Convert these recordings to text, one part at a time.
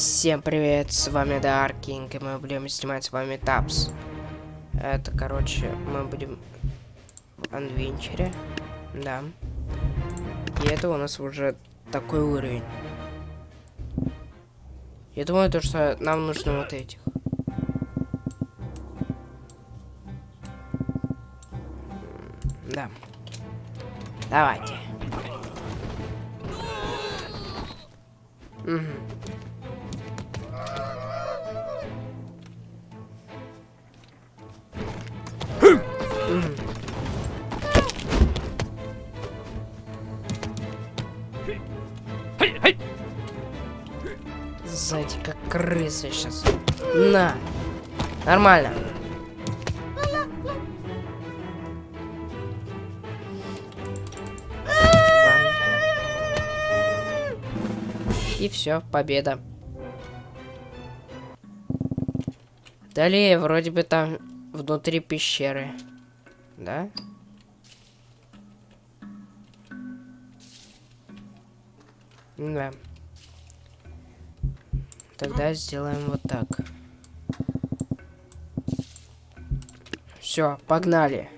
Всем привет, с вами Даркинг, и мы будем снимать с вами Тапс. Это, короче, мы будем в Анвенчере, да. И это у нас уже такой уровень. Я думаю, то, что нам нужно вот этих. Да. Давайте. Угу. Крыса сейчас. На. Нормально. И все, победа. Далее, вроде бы там внутри пещеры. Да? Да. Тогда сделаем вот так. Все, погнали.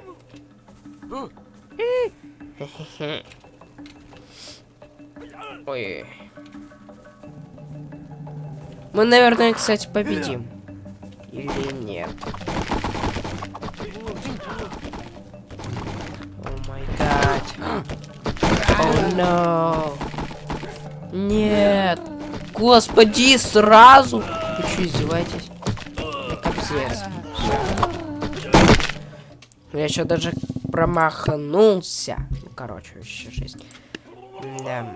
Ой. Мы, наверное, кстати, победим. Или нет? О май гад. О. Нет. Господи, сразу. Вы что, издеваетесь? Капец. Я еще даже промахнулся. Ну, короче, еще жизнь. Да.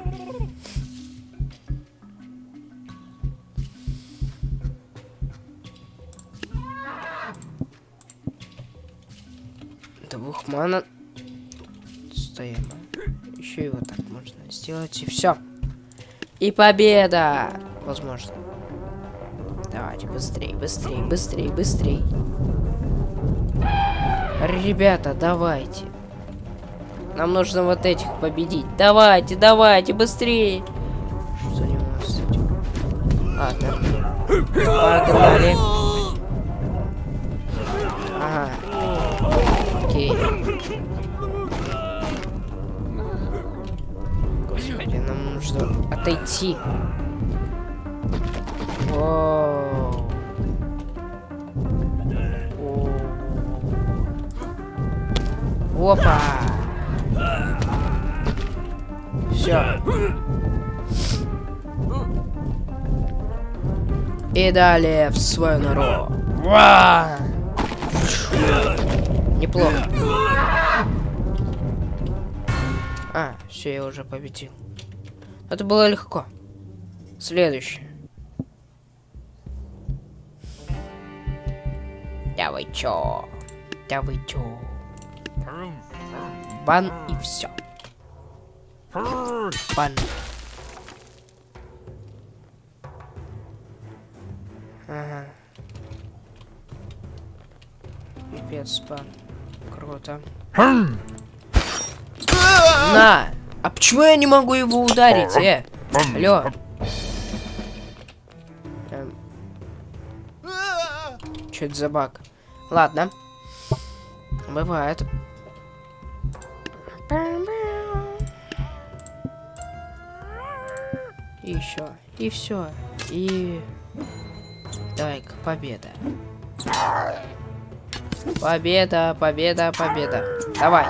Двух мана. Стоим. Еще вот так можно сделать, и все. И победа! Возможно. Давайте быстрее, быстрее, быстрее, быстрее. Ребята, давайте. Нам нужно вот этих победить. Давайте, давайте, быстрее. Что у него с этим? Ладно. Погнали. Воу. Опа! Все. И далее в свою нору. Уа! Неплохо. А, все, я уже победил. Это было легко. Следующее. Да вы чё? Да вы чё? Бан и все. Бан. Ага. Пипец, бан. Круто. На! А почему я не могу его ударить, э? Алло. Эм. Что это за баг? Ладно. Бывает. И еще. И все. И... Давай-ка, победа. Победа, победа, победа. Давай.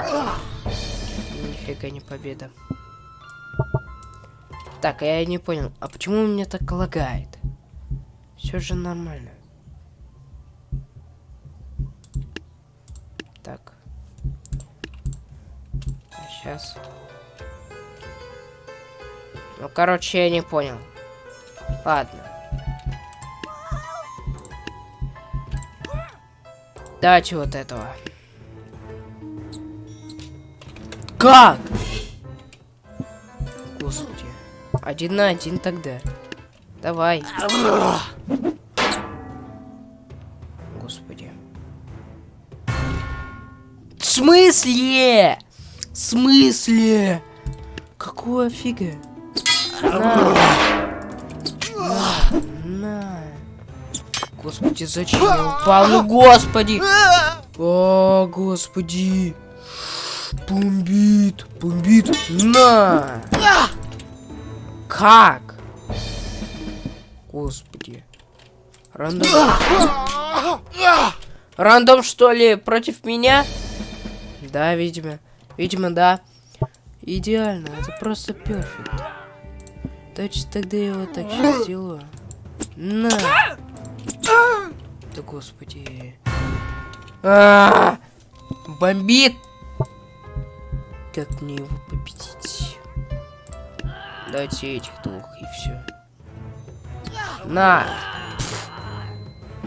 Нифига не победа. Так, я не понял, а почему у меня так лагает? Все же нормально. Так. Сейчас. Ну, короче, я не понял. Ладно. Давайте вот этого. Как? Господи. Один на один тогда. Давай. Господи. В смысле? В смысле? Какого фига? На. На. Господи, зачем я упал? Ну, господи! О, господи! Бомбит, бомбит. На! Как? Господи. Рандом. Рандом, что ли, против меня? Да, видимо. Видимо, да. Идеально, это просто перфект. Точно тогда я вот так сейчас сделаю. На! Да господи. А -а -а! Бомбит! Как мне его победить? Дайте этих двух и все. На!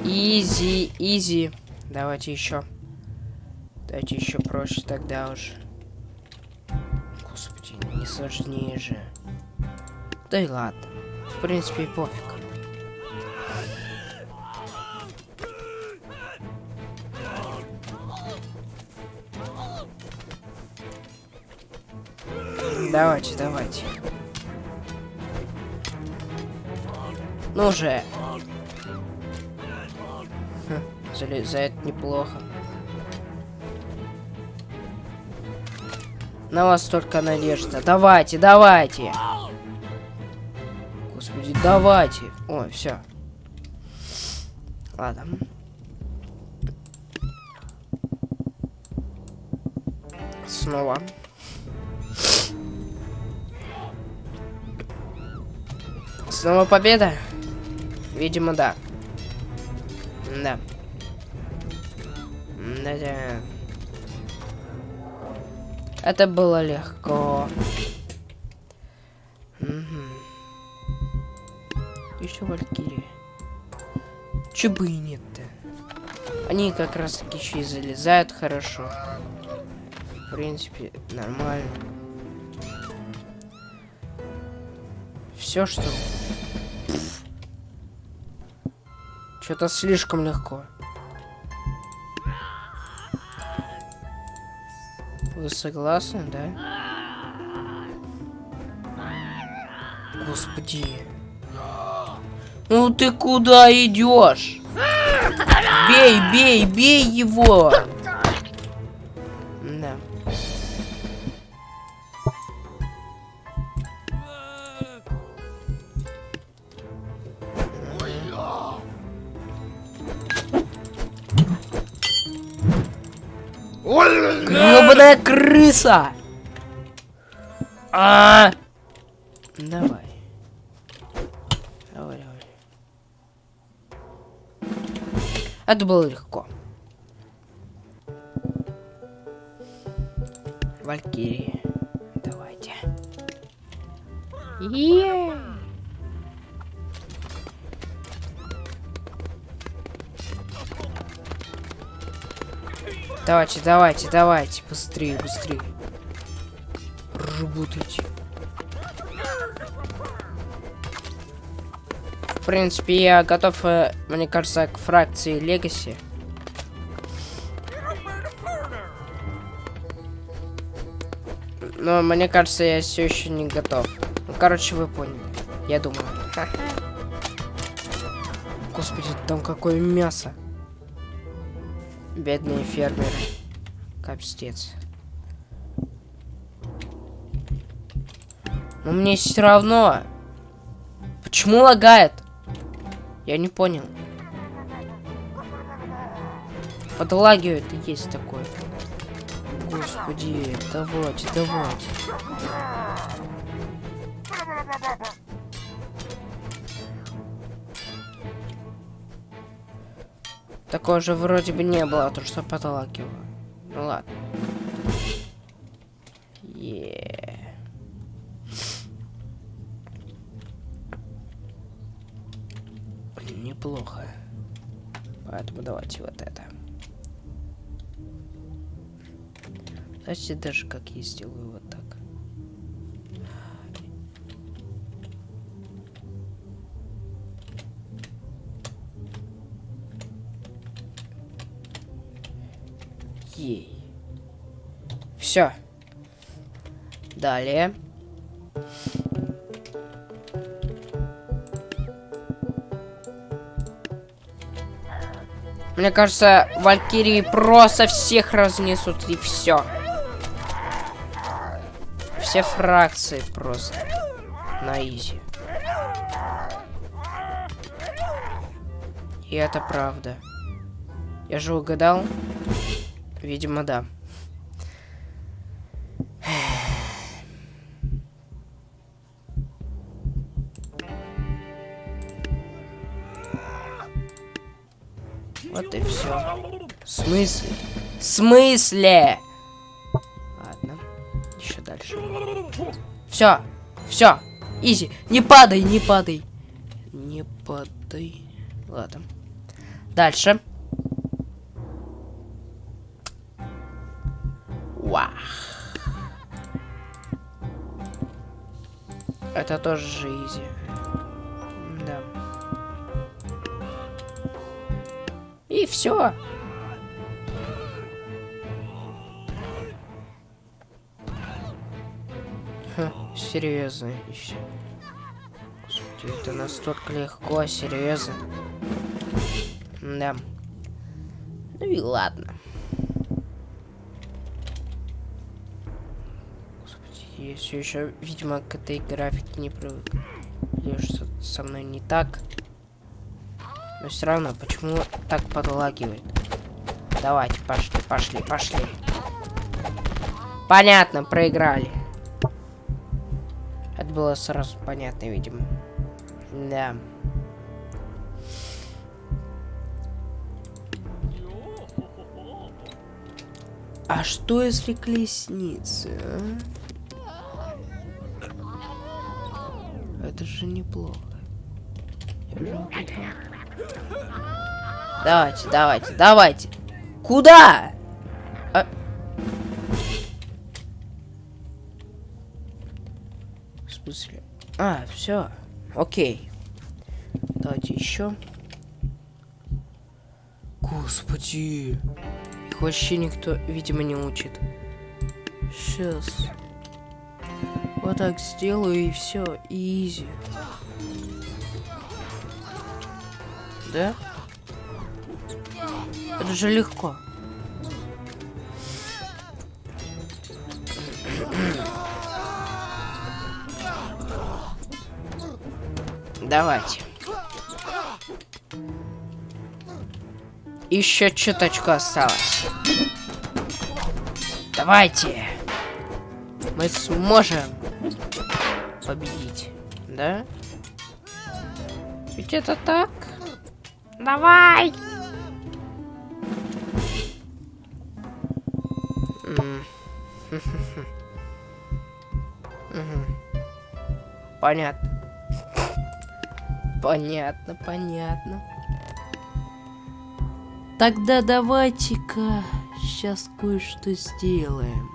Изи, изи. Давайте еще. Давайте еще проще тогда уж. Господи, не сложнее же. Да и ладно. В принципе, пофиг. Давайте, давайте. Ну же. Хм, залезает неплохо. На вас только надежда. Давайте, давайте. Господи, давайте. Ой, все. Ладно. Снова. Снова победа? Видимо, да. Да. Да-да. Это было легко. Угу. Еще валькирии. Че бы и нет-то. Они как раз таки еще и залезают хорошо. В принципе, нормально. Все, что Что-то слишком легко. Вы согласны, да? Господи. Ну ты куда идешь? Бей, бей, бей его! Крыса! А, Давай. Давай, давай. Это было легко. Валькирии. Давайте. Yeah. Давайте, давайте, давайте. Быстрее, быстрее. Работайте. В принципе, я готов, э, мне кажется, к фракции Легаси. Но мне кажется, я все еще не готов. Ну, короче, вы поняли. Я думаю. Господи, там какое мясо. Бедные фермеры. Капстец. Но мне все равно. Почему лагает? Я не понял. Подлагивает есть такое. Господи, давайте, давайте. Такого же вроде бы не было, то что потолакивало. Ну ладно. Yeah. Неплохо. Поэтому давайте вот это. Знаете, даже как я сделаю вот так. Далее. Мне кажется, Валькирии просто всех разнесут и все. Все фракции просто. На изи. И это правда. Я же угадал? Видимо, да. Смысле? В смысле? Ладно. Еще дальше. Все. Все. Изи. Не падай, не падай. Не падай. Ладно. Дальше. Вах. Это тоже жизнь. Да. И все. Серьезно еще. Господи, это настолько легко, серьезно. Да. Ну и ладно. Господи, я все еще, видимо, к этой графике не привык. Или что-то со мной не так. Но все равно, почему так подлагивает? Давайте, пошли, пошли, пошли. Понятно, проиграли. Было сразу понятно, видимо. Да. А что если колесницы, а? Это же неплохо. Давайте, давайте, давайте. Куда? Смысле? А, все. Окей. Давайте еще. Господи. Их вообще никто, видимо, не учит. Сейчас. Вот так сделаю и все. Изи. Да? Это же легко. Давайте. Еще чуточку осталось. Давайте. Мы сможем победить. Да? Ведь это так? Давай! Понятно. Понятно, понятно. Тогда давайте-ка сейчас кое-что сделаем.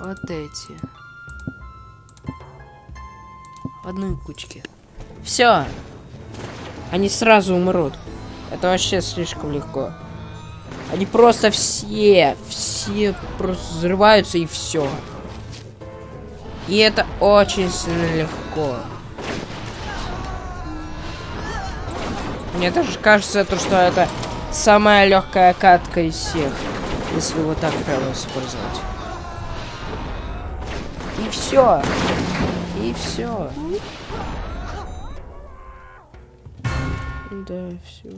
Вот эти. В одной кучке. Все. Они сразу умрут. Это вообще слишком легко. Они просто все, все просто взрываются и все. И это очень сильно легко. Мне даже кажется, то, что это самая легкая катка из всех. Если вот так прямо использовать. И все. И все. Да, все.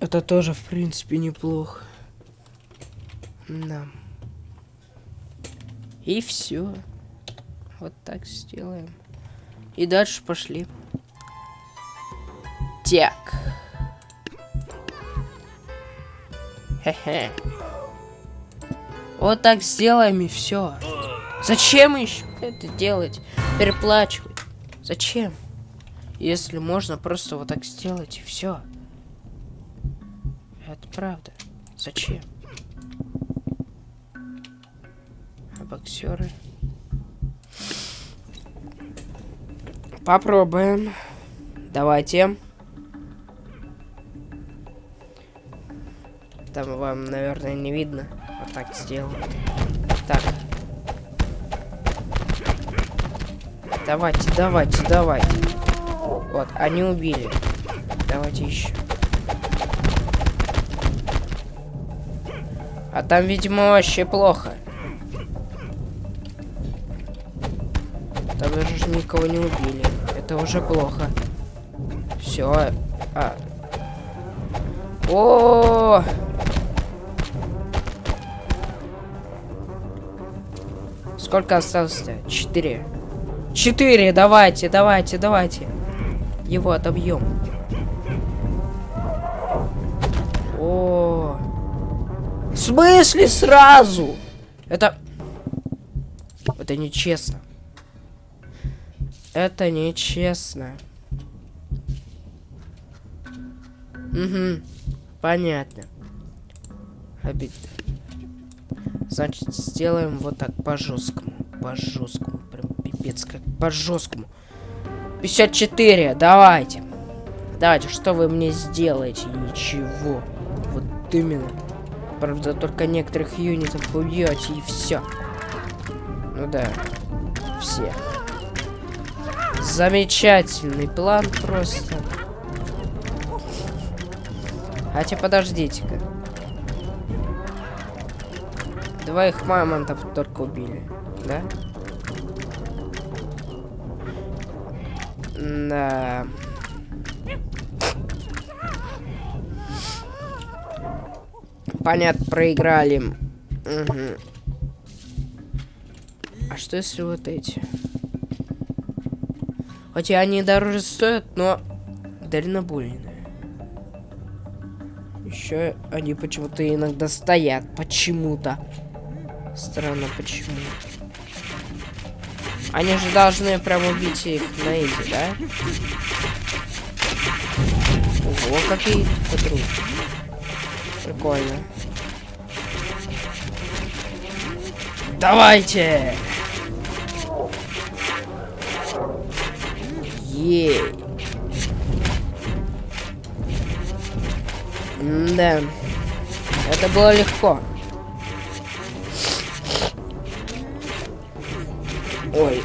Это тоже, в принципе, неплохо. Да. И все. Вот так сделаем. И дальше пошли. Так. Хе-хе. Вот так сделаем и все. Зачем еще это делать? Переплачивать. Зачем? Если можно просто вот так сделать и все. Это правда. Зачем? Боксеры? Попробуем. Давайте. Там вам, наверное, не видно. Вот так сделаю. Так. Давайте, давайте, давайте. Вот, они убили. Давайте еще. А там, видимо, вообще плохо. Никого не убили. Это уже плохо. Все. А. О! -о, -о! Сколько осталось-то? Четыре. Четыре, давайте, давайте, давайте. Его отобьем. О, В смысле сразу? Это... Это нечестно. Это нечестно. Угу. Понятно. Обидно. Значит, сделаем вот так по жесткому. По жесткому. Прям пипец, как по жесткому. 54, давайте. Давайте, что вы мне сделаете? Ничего. Вот именно. Правда, только некоторых юнитов убьете и все. Ну да. Все. Замечательный план просто. Хотя подождите-ка. Двоих мамонтов только убили, да? Да. Понятно, проиграли. Угу. А что если вот эти? Хотя они дороже стоят, но дальнобойные. Еще они почему-то иногда стоят. Почему-то. Странно, почему. Они же должны прям убить их на изи, да? Ого, какие подруги. Прикольно. Давайте! Ей. Да. Это было легко. Ой.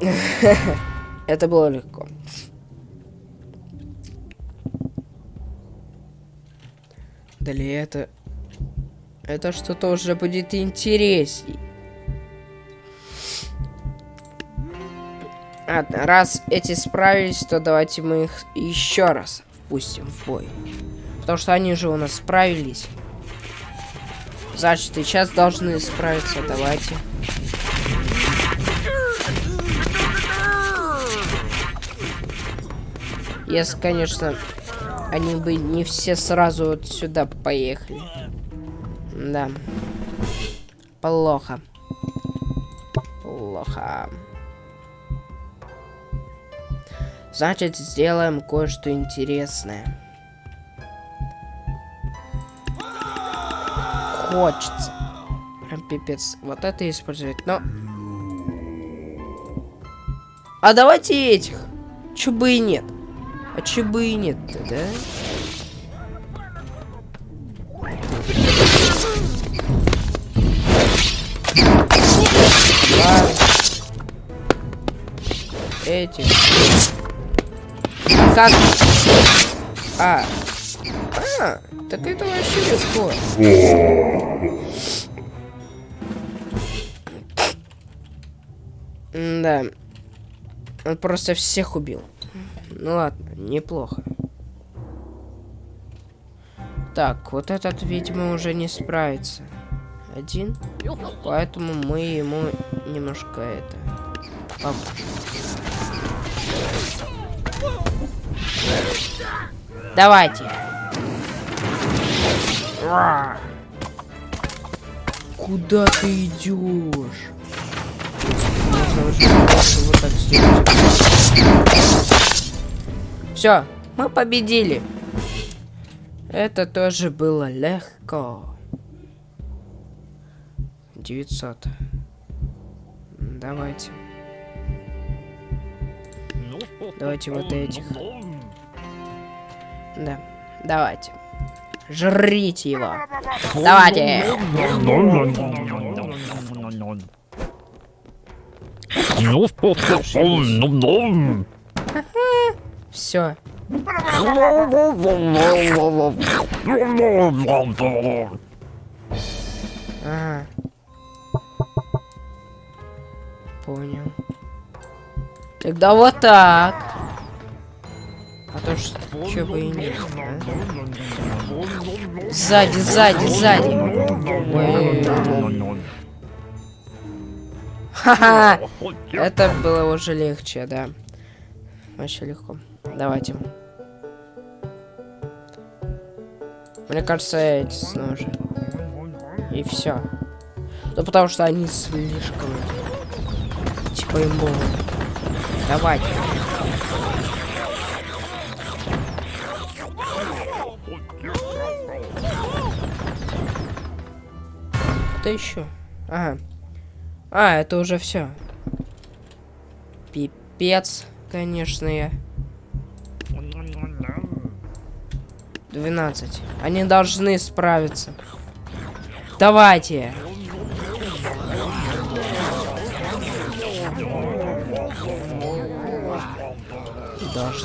Это было легко. Далее это... Это что-то уже будет интересней. Ладно, раз эти справились, то давайте мы их еще раз впустим в бой. Потому что они же у нас справились. Значит, сейчас должны справиться. Давайте. Если, конечно, они бы не все сразу вот сюда поехали. Да. Плохо. Плохо. Значит, сделаем кое-что интересное. хочется. Прям пипец. Вот это использовать. Но... А давайте этих. Чё бы и нет. А чё бы и нет да? А как? А. А. Так это вообще легко. Да. Он просто всех убил. Ну ладно, неплохо. Так, вот этот, видимо, уже не справится. Один. Поэтому мы ему немножко это поможем. Давайте. Куда ты идешь? Все, мы победили. Это тоже было легко. 900. Давайте. Давайте вот этих. Да, давайте. Жрите его. Давайте. Все. Ага. Понял. Тогда вот так. А то что, чё бы и нет, а? Сзади, сзади, сзади. Ха-ха! Это было уже легче, да. Вообще легко. Давайте. Мне кажется, эти снова И все. Ну потому что они слишком типа имбовые. Давайте. Кто еще? Ага. А, это уже все. Пипец, конечно, я. 12. Они должны справиться. Давайте.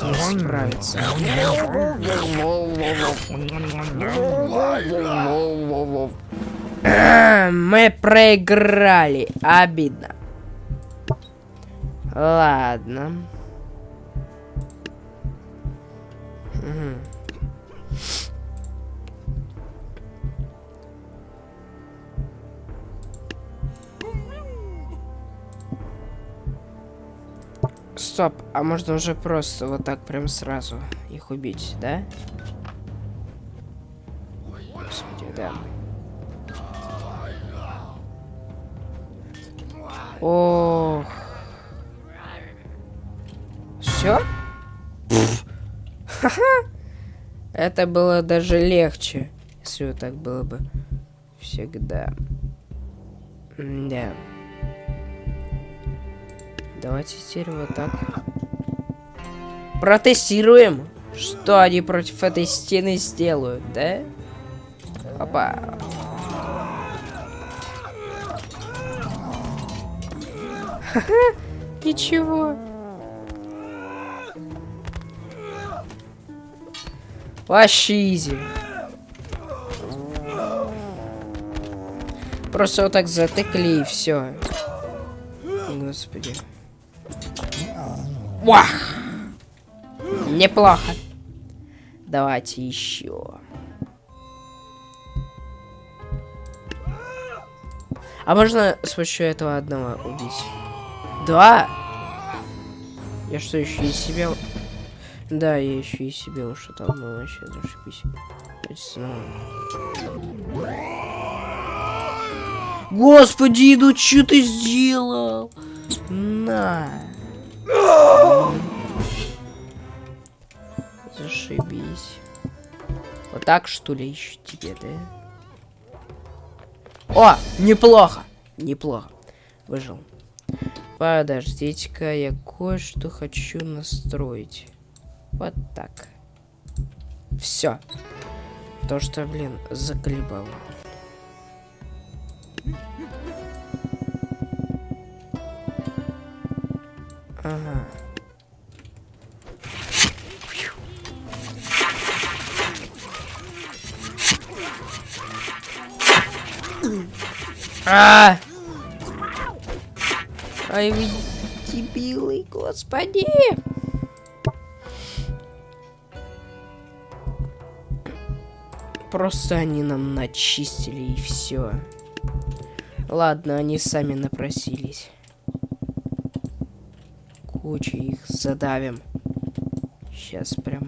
Должны справиться. Мы проиграли. Обидно. Ладно. Стоп, а можно уже просто вот так прям сразу их убить, да? Господи, да. Ох. Все? Это было даже легче, если вот так было бы всегда. Да. Давайте теперь вот так. Протестируем, что они против этой стены сделают, да? Опа. Ничего. Вообще изи. Просто вот так затыкли и все. Господи. Вах! Неплохо. Давайте еще. А можно с помощью этого одного убить? Да. Я что, еще и себя... Да, я еще и себе уж там, ну вообще зашибись. Господи, ну что ты сделал? На. Зашибись. Вот так, что ли, еще тебе, да? О, неплохо. Неплохо. Выжил. Подождите-ка, я кое-что хочу настроить. Вот так. Все. То, что, блин, заколебало. Ага. А! Ай, вы дебилы, господи! Просто они нам начистили и все. Ладно, они сами напросились. Куча их задавим. Сейчас прямо.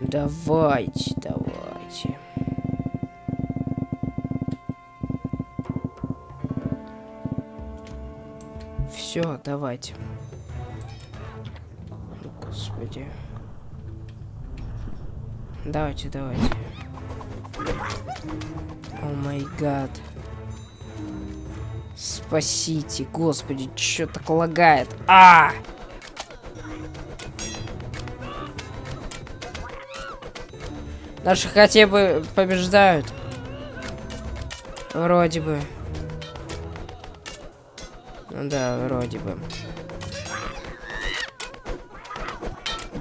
Давайте, давайте. Все, давайте. Господи. Давайте, давайте май гад. Спасите, господи, что так лагает? А! Наши хотя бы побеждают. Вроде бы. Ну да, вроде бы.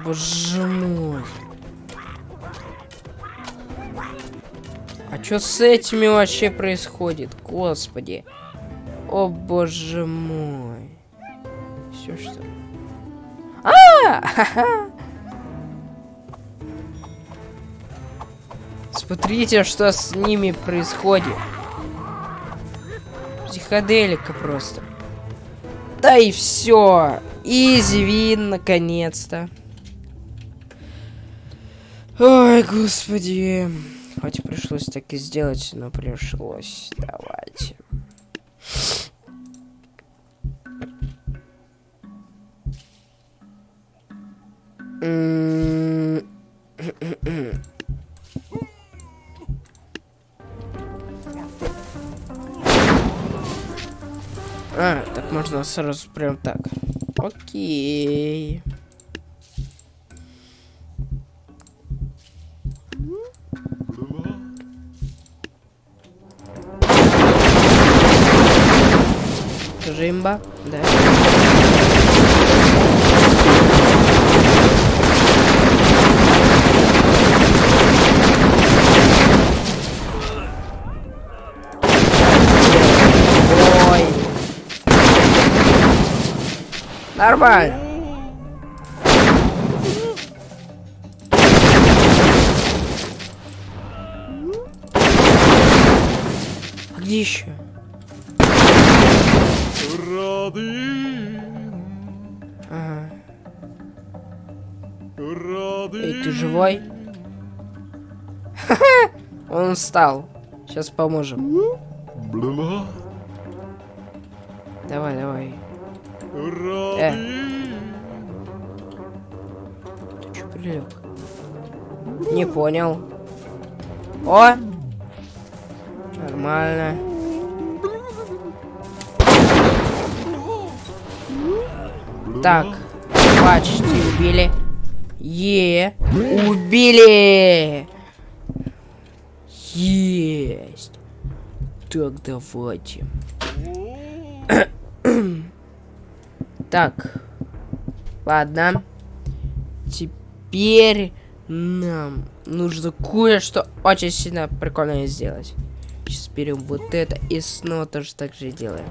Боже мой. Что с этими вообще происходит? Господи. О боже мой. Все что? А! Смотрите, что с ними происходит. Психоделика просто. Да и все. Изи вин, наконец-то. Ой, господи. Хоть пришлось так и сделать, но пришлось. Давайте. А, так можно сразу прям так. Окей. Жимба, да. Ой. Нормально. А где еще? Ага. Эй, ты живой? Он встал. Сейчас поможем. Давай, давай. Э. Ты чё прилег? Не понял. О! Нормально. Так, почти убили. Е, убили. Есть. Так, давайте. так, ладно. Теперь нам нужно кое-что очень сильно прикольное сделать. Сейчас берем вот это и снова тоже так же делаем.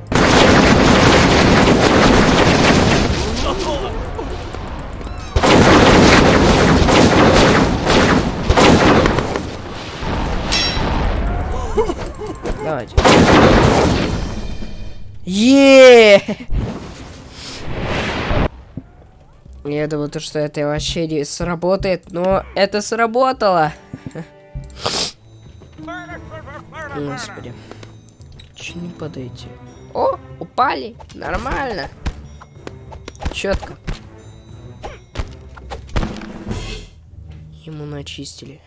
Е! Я думал, то, что это вообще не сработает, но это сработало. Господи. Че не падаете? О, упали. Нормально. Четко. Ему начистили.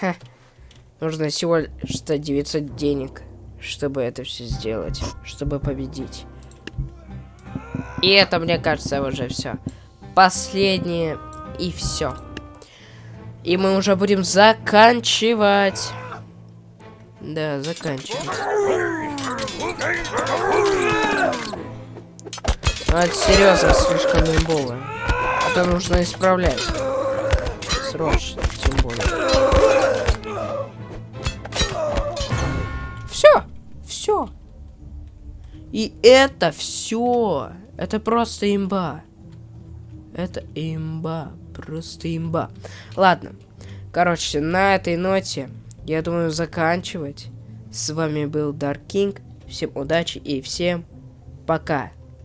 Ха. Нужно всего что 900 денег, чтобы это все сделать, чтобы победить. И это, мне кажется, уже все. Последнее и все. И мы уже будем заканчивать. Да, заканчивать. Ну, это серьезно слишком имбово. Это нужно исправлять. Срочно, тем более. Все. И это все. Это просто имба. Это имба. Просто имба. Ладно. Короче, на этой ноте, я думаю, заканчивать. С вами был Dark King. Всем удачи и всем пока.